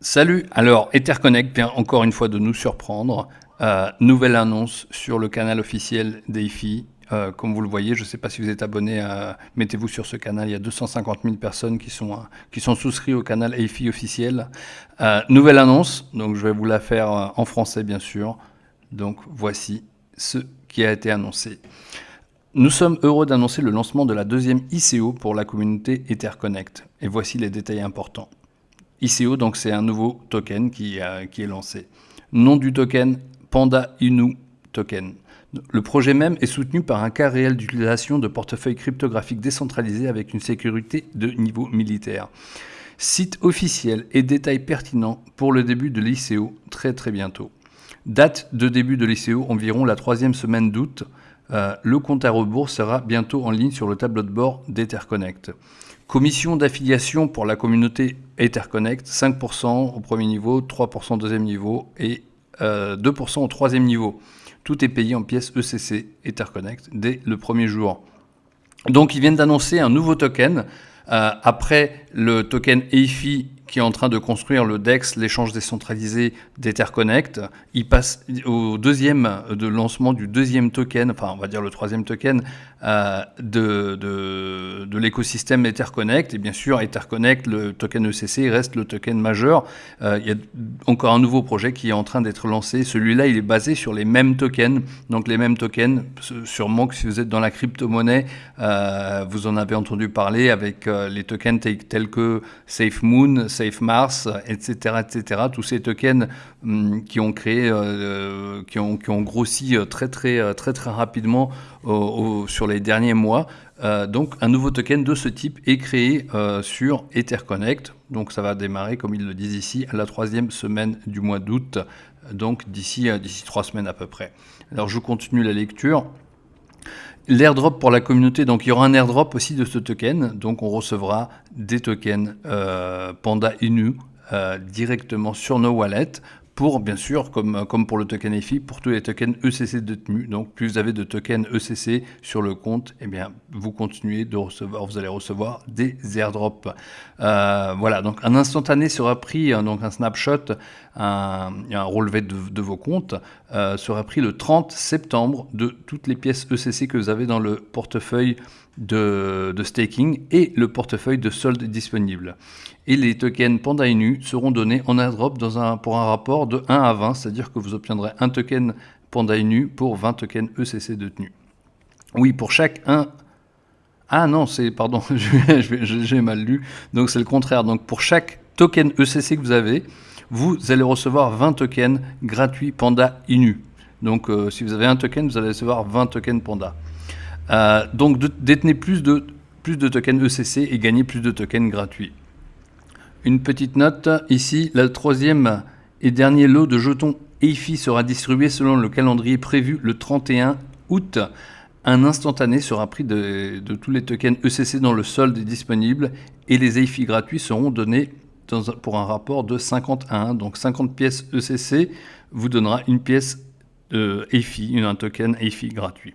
Salut, alors Etherconnect vient encore une fois de nous surprendre. Euh, nouvelle annonce sur le canal officiel d'EIFI. Euh, comme vous le voyez, je ne sais pas si vous êtes abonné, mettez-vous sur ce canal. Il y a 250 000 personnes qui sont, qui sont souscrites au canal EIFI officiel. Euh, nouvelle annonce, donc je vais vous la faire en français bien sûr. Donc voici ce qui a été annoncé. Nous sommes heureux d'annoncer le lancement de la deuxième ICO pour la communauté Etherconnect. Et voici les détails importants. ICO, donc c'est un nouveau token qui, est lancé. Nom du token, Panda Inu Token. Le projet même est soutenu par un cas réel d'utilisation de portefeuille cryptographique décentralisé avec une sécurité de niveau militaire. Site officiel et détails pertinents pour le début de l'ICO très très bientôt. Date de début de l'ICO environ la troisième semaine d'août. Euh, le compte à rebours sera bientôt en ligne sur le tableau de bord d'Etherconnect. Commission d'affiliation pour la communauté Etherconnect, 5% au premier niveau, 3% au deuxième niveau et 2% euh, au troisième niveau. Tout est payé en pièces ECC Etherconnect dès le premier jour. Donc ils viennent d'annoncer un nouveau token. Euh, après le token EIFI qui est en train de construire le DEX, l'échange décentralisé d'Etherconnect. Il passe au deuxième de lancement du deuxième token, enfin on va dire le troisième token euh, de, de, de l'écosystème Etherconnect. Et bien sûr, Etherconnect, le token ECC, reste le token majeur. Euh, il y a encore un nouveau projet qui est en train d'être lancé. Celui-là, il est basé sur les mêmes tokens. Donc les mêmes tokens, sûrement que si vous êtes dans la crypto-monnaie, euh, vous en avez entendu parler avec les tokens tels que SafeMoon, Safe Mars, etc., etc. Tous ces tokens hum, qui ont créé, euh, qui, ont, qui, ont, grossi euh, très très euh, très très rapidement sur les derniers mois. donc un nouveau token de ce type est créé sur EtherConnect. Donc ça va démarrer, comme ils le disent ici, à la troisième semaine du mois d'août. Donc d'ici d'ici trois semaines à peu près. Alors je continue la lecture. L'airdrop pour la communauté, donc il y aura un airdrop aussi de ce token, donc on recevra des tokens euh, Panda Inu euh, directement sur nos wallets pour, bien sûr, comme, pour le token EFI, pour tous les tokens ECC détenus. Donc, plus vous avez de tokens ECC sur le compte, eh bien, vous continuez de recevoir, vous allez recevoir des airdrops. Euh, voilà, donc un instantané sera pris, hein, donc un snapshot, un, un relevé de, vos comptes, euh, sera pris le 30 septembre de toutes les pièces ECC que vous avez dans le portefeuille de, staking et le portefeuille de solde disponible. Et les tokens Panda Inu seront donnés en airdrop pour un rapport de 1 à 20, c'est-à-dire que vous obtiendrez un token Panda Inu pour 20 tokens ECC détenus. Oui, pour chaque 1... Ah non, c'est... Pardon, j'ai mal lu. Donc c'est le contraire. Donc pour chaque token ECC que vous avez, vous allez recevoir 20 tokens gratuits Panda Inu. Donc euh, si vous avez un token, vous allez recevoir 20 tokens Panda. Euh, donc détenez plus de, plus de tokens ECC et gagnez plus de tokens gratuits. Une petite note, ici, le troisième et dernier lot de jetons EIFI sera distribué selon le calendrier prévu le 31 août. Un instantané sera pris de, tous les tokens ECC dans le solde disponible et les EIFI gratuits seront donnés pour un rapport de 50 à 1. Donc 50 pièces ECC vous donnera une pièce EIFI, un token EIFI gratuit.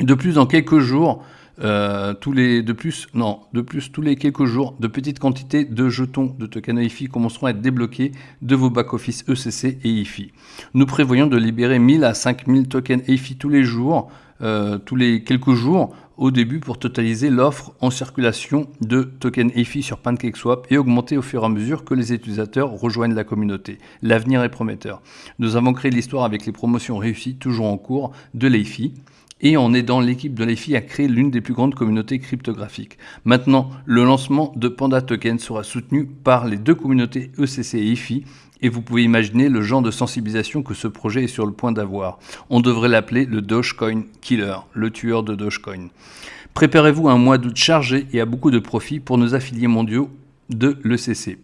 De plus, dans quelques jours, euh, tous les, de plus, non, de plus, tous les quelques jours, de petites quantités de jetons de tokens EIFI commenceront à être débloqués de vos back-office ECC et EIFI. Nous prévoyons de libérer 1000 à 5000 tokens EIFI tous les jours, euh, tous les quelques jours, au début pour totaliser l'offre en circulation de tokens EIFI sur PancakeSwap et augmenter au fur et à mesure que les utilisateurs rejoignent la communauté. L'avenir est prometteur. Nous avons créé l'histoire avec les promotions réussies toujours en cours de l'EIFI et en aidant l'équipe de l'EFI à créer l'une des plus grandes communautés cryptographiques. Maintenant, le lancement de Panda Token sera soutenu par les deux communautés ECC et EFI, et vous pouvez imaginer le genre de sensibilisation que ce projet est sur le point d'avoir. On devrait l'appeler le Dogecoin Killer, le tueur de Dogecoin. Préparez-vous un mois d'août chargé et à beaucoup de profits pour nos affiliés mondiaux de l'ECC.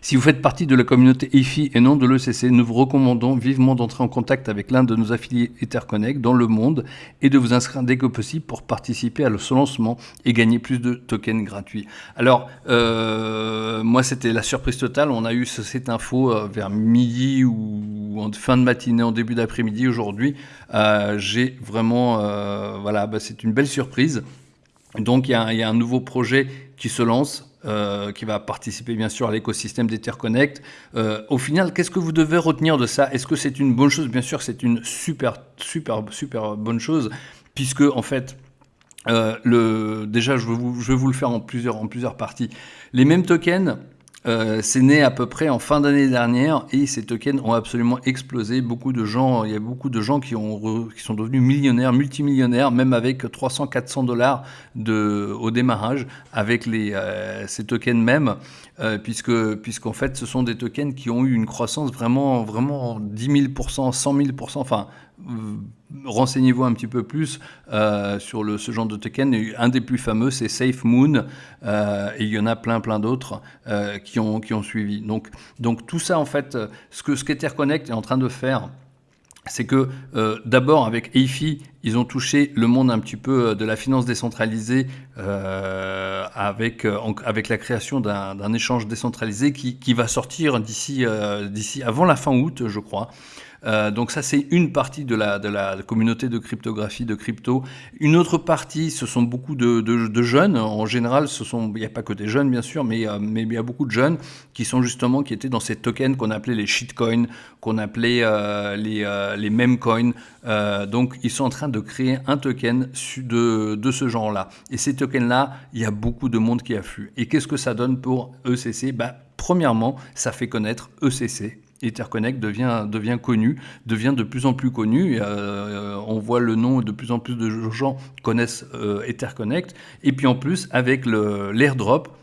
Si vous faites partie de la communauté EFI et non de l'ECC, nous vous recommandons vivement d'entrer en contact avec l'un de nos affiliés EtherConnect dans le monde et de vous inscrire dès que possible pour participer à ce lancement et gagner plus de tokens gratuits. Alors, euh, moi, c'était la surprise totale. On a eu cette info euh, vers midi ou en fin de matinée, en début d'après-midi aujourd'hui. Euh, j'ai vraiment, voilà, bah, c'est une belle surprise. Donc, il y, a un nouveau projet qui se lance qui va participer bien sûr à l'écosystème d'Etherconnect. au final, qu'est-ce que vous devez retenir de ça? Est-ce que c'est une bonne chose? Bien sûr, c'est une super, super, super bonne chose, puisque en fait, le, déjà, je vais, vous, je vais vous le faire en plusieurs, en plusieurs parties. Les mêmes tokens, euh, c'est né à peu près en fin d'année dernière et ces tokens ont absolument explosé. Beaucoup de gens, il y a beaucoup de gens qui, ont, qui sont devenus millionnaires, multimillionnaires, même avec 300-400 dollars au démarrage avec les, euh, ces tokens même, euh, puisque puisqu'en fait ce sont des tokens qui ont eu une croissance vraiment vraiment 10 000%, 100 000%, enfin renseignez-vous un petit peu plus euh, sur ce genre de token. Un des plus fameux, c'est SafeMoon, euh, et il y en a plein, plein d'autres euh, qui, ont, suivi. Donc, tout ça, en fait, ce que ce qu'Etherconnect est en train de faire, c'est que d'abord avec EIFI, ils ont touché le monde un petit peu de la finance décentralisée avec, la création d'un échange décentralisé qui, va sortir d'ici avant la fin août, je crois. Euh, donc ça, c'est une partie de la, communauté de cryptographie, de crypto. Une autre partie, ce sont beaucoup de, jeunes. En général, ce sont, il n'y a pas que des jeunes, bien sûr, mais, euh, mais il y a beaucoup de jeunes qui sont justement, qui étaient dans ces tokens qu'on appelait les shitcoins, qu'on appelait euh, les, les memecoins. donc, ils sont en train de créer un token de, de ce genre-là. Et ces tokens-là, il y a beaucoup de monde qui afflue. Et qu'est-ce que ça donne pour ECC bah, Premièrement, ça fait connaître ECC, Etherconnect devient, connu, devient de plus en plus connu. Euh, on voit le nom, de plus en plus de gens connaissent euh, Etherconnect. Et puis en plus, avec l'airdrop,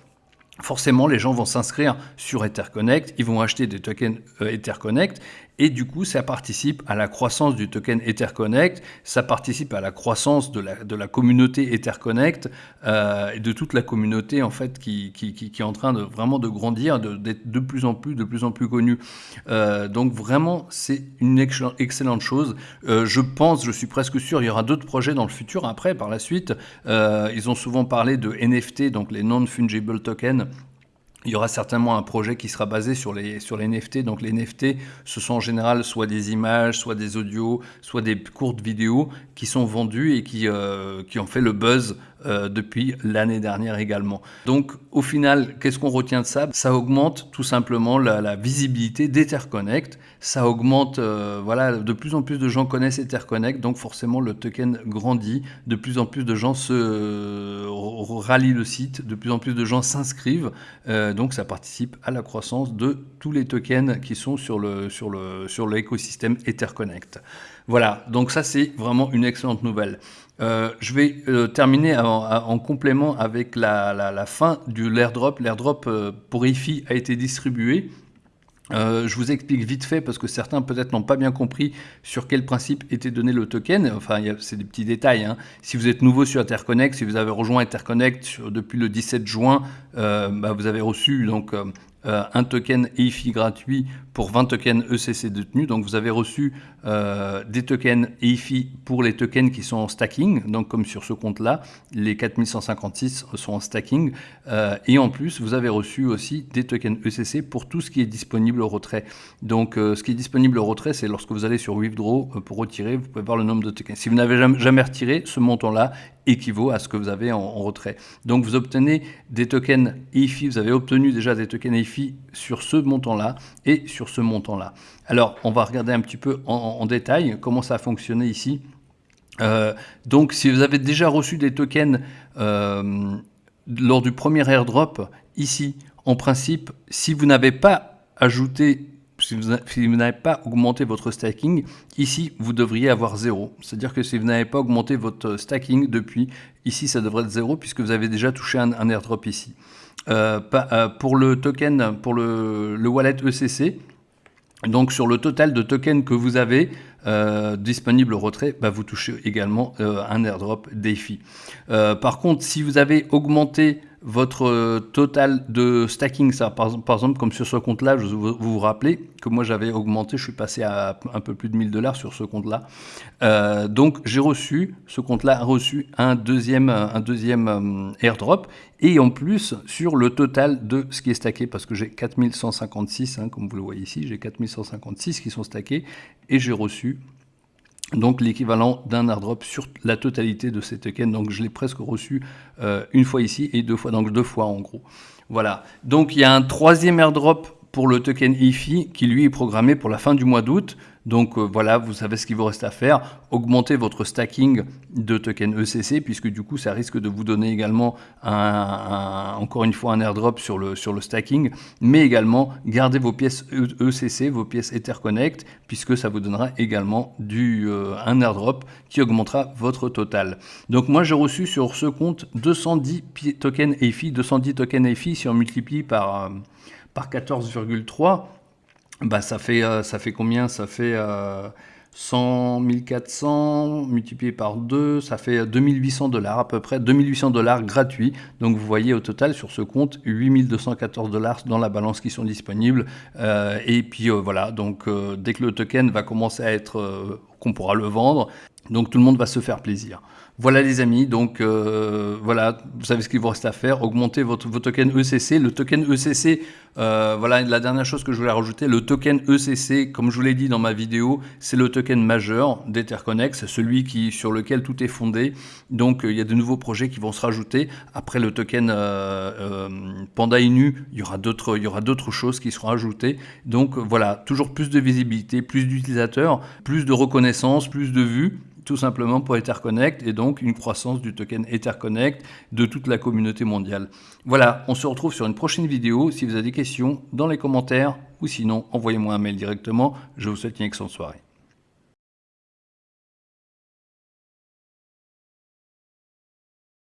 forcément, les gens vont s'inscrire sur Etherconnect, ils vont acheter des tokens euh, Etherconnect, et du coup, ça participe à la croissance du token Etherconnect, ça participe à la croissance de la, de la communauté Etherconnect, euh, et de toute la communauté en fait qui, qui, qui, est en train de vraiment de grandir, d'être de, plus en plus, de plus en plus connue. Euh, donc vraiment, c'est une excellente chose. Euh, je pense, je suis presque sûr, il y aura d'autres projets dans le futur après, par la suite. Ils ont souvent parlé de NFT, donc les non-fungible tokens, il y aura certainement un projet qui sera basé sur les, sur NFT. Donc les NFT, ce sont en général soit des images, soit des audios, soit des courtes vidéos qui sont vendues et qui, euh, ont fait le buzz euh, depuis l'année dernière également. Donc au final, qu'est-ce qu'on retient de ça? Ça augmente tout simplement la, visibilité d'Etherconnect. Ça augmente, euh, voilà, de plus en plus de gens connaissent Etherconnect, donc forcément le token grandit. De plus en plus de gens se euh, rallient le site, de plus en plus de gens s'inscrivent. donc ça participe à la croissance de tous les tokens qui sont sur le sur le sur l'écosystème Etherconnect. Voilà, donc ça c'est vraiment une excellente nouvelle. Euh, je vais euh, terminer en, complément avec la, fin de l'airdrop. L'airdrop euh, pour EFI a été distribué. Je vous explique vite fait parce que certains peut-être n'ont pas bien compris sur quel principe était donné le token. Enfin, c'est des petits détails. Hein. Si vous êtes nouveau sur Interconnect, si vous avez rejoint Interconnect depuis le 17 juin, bah, vous avez reçu donc euh, un token EIFI gratuit pour 20 tokens ECC détenus. Donc vous avez reçu euh, des tokens EIFI pour les tokens qui sont en stacking, donc comme sur ce compte-là, les 4156 sont en stacking. Euh, et en plus, vous avez reçu aussi des tokens ECC pour tout ce qui est disponible au retrait. Donc ce qui est disponible au retrait, c'est lorsque vous allez sur Withdraw pour retirer, vous pouvez voir le nombre de tokens. Si vous n'avez jamais, jamais retiré, ce montant-là équivaut à ce que vous avez en, retrait. Donc vous obtenez des tokens EIFI, vous avez obtenu déjà des tokens EIFI sur ce montant-là et sur ce montant-là. Alors on va regarder un petit peu en, détail comment ça a fonctionné ici. Euh, donc si vous avez déjà reçu des tokens euh, lors du premier airdrop, ici, en principe, si vous n'avez pas ajouté si vous, n'avez pas augmenté votre stacking, ici, vous devriez avoir zéro. C'est-à-dire que si vous n'avez pas augmenté votre stacking depuis, ici, ça devrait être zéro puisque vous avez déjà touché un, airdrop ici. Euh, euh, pour le token, pour le, wallet ECC, donc sur le total de tokens que vous avez euh, disponible au retrait, bah, vous touchez également un airdrop défi. par contre, si vous avez augmenté votre euh, total de stacking, ça, par, exemple, comme sur ce compte-là, vous, vous rappelez que moi j'avais augmenté, je suis passé à un peu plus de 1000 dollars sur ce compte-là. Euh, donc j'ai reçu, ce compte-là a reçu un deuxième, euh, airdrop, et en plus sur le total de ce qui est stacké, parce que j'ai 4156, hein, comme vous le voyez ici, j'ai 4156 qui sont stackés, et j'ai reçu donc l'équivalent d'un airdrop sur la totalité de ces tokens. Donc je l'ai presque reçu euh, une fois ici et deux fois, donc deux fois en gros. Voilà. Donc il y a un troisième airdrop pour le token EFI qui lui est programmé pour la fin du mois d'août. Donc euh, voilà, vous savez ce qu'il vous reste à faire. Augmentez votre stacking de token ECC puisque du coup ça risque de vous donner également un, encore une fois un airdrop sur le, sur le stacking, mais également gardez vos pièces ECC, vos pièces Etherconnect puisque ça vous donnera également du, euh, un airdrop qui augmentera votre total. Donc moi j'ai reçu sur ce compte 210 tokens EFI, 210 tokens EFI si on multiplie par, euh, par 14,3 bah, ça, fait, euh, ça fait combien? Ça fait 100 1400 multiplié par 2, ça fait 2800 dollars à peu près, 2800 dollars gratuits. Donc vous voyez au total sur ce compte 8214 dollars dans la balance qui sont disponibles. Euh, et puis euh, voilà, donc dès que le token va commencer à être, qu'on pourra le vendre, donc tout le monde va se faire plaisir. Voilà les amis, donc euh, voilà, vous savez ce qu'il vous reste à faire, augmenter votre, vos tokens ECC. Le token ECC, euh, voilà la dernière chose que je voulais rajouter, le token ECC, comme je vous l'ai dit dans ma vidéo, c'est le token majeur d'Etherconnex, celui qui, sur lequel tout est fondé. Donc euh, il y a de nouveaux projets qui vont se rajouter. Après le token Panda Inu, il y aura d'autres choses qui seront ajoutées. Donc voilà, toujours plus de visibilité, plus d'utilisateurs, plus de reconnaissance, plus de vues tout simplement pour Etherconnect et donc une croissance du token Etherconnect de toute la communauté mondiale. Voilà, on se retrouve sur une prochaine vidéo. Si vous avez des questions, dans les commentaires ou sinon, envoyez-moi un mail directement. Je vous souhaite une excellente soirée.